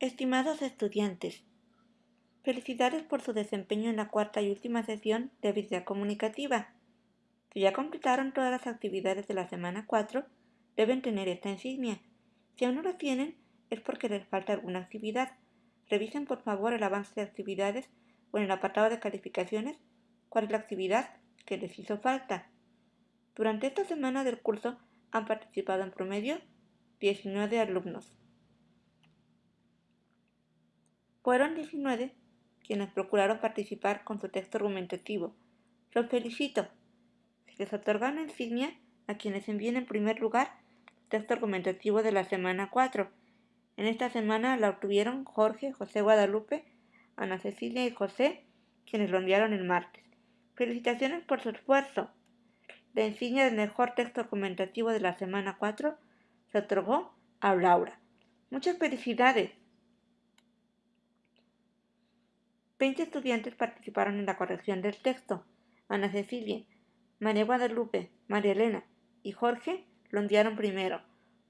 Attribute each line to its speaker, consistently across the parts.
Speaker 1: Estimados estudiantes, felicidades por su desempeño en la cuarta y última sesión de habilidad comunicativa. Si ya completaron todas las actividades de la semana 4, deben tener esta insignia. Si aún no la tienen, es porque les falta alguna actividad. Revisen por favor el avance de actividades o en el apartado de calificaciones cuál es la actividad que les hizo falta. Durante esta semana del curso han participado en promedio 19 alumnos. Fueron 19 quienes procuraron participar con su texto argumentativo. Los felicito. Se les otorga una insignia a quienes envíen en primer lugar el texto argumentativo de la semana 4. En esta semana la obtuvieron Jorge, José Guadalupe, Ana Cecilia y José, quienes lo enviaron el martes. Felicitaciones por su esfuerzo. La insignia del mejor texto argumentativo de la semana 4 se otorgó a Laura. Muchas felicidades. 20 estudiantes participaron en la corrección del texto. Ana Cecilia, María Guadalupe, María Elena y Jorge lo enviaron primero.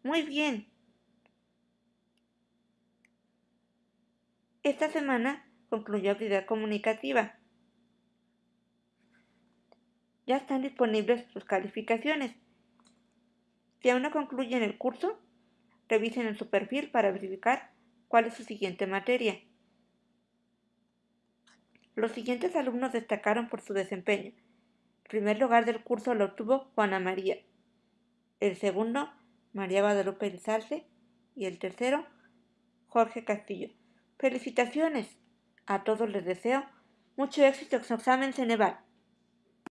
Speaker 1: Muy bien. Esta semana concluyó habilidad comunicativa. Ya están disponibles sus calificaciones. Si aún no concluyen el curso, revisen en su perfil para verificar cuál es su siguiente materia. Los siguientes alumnos destacaron por su desempeño. El primer lugar del curso lo obtuvo Juana María. El segundo, María Guadalupe Elizalde. Y el tercero, Jorge Castillo. Felicitaciones. A todos les deseo mucho éxito en su examen Ceneval.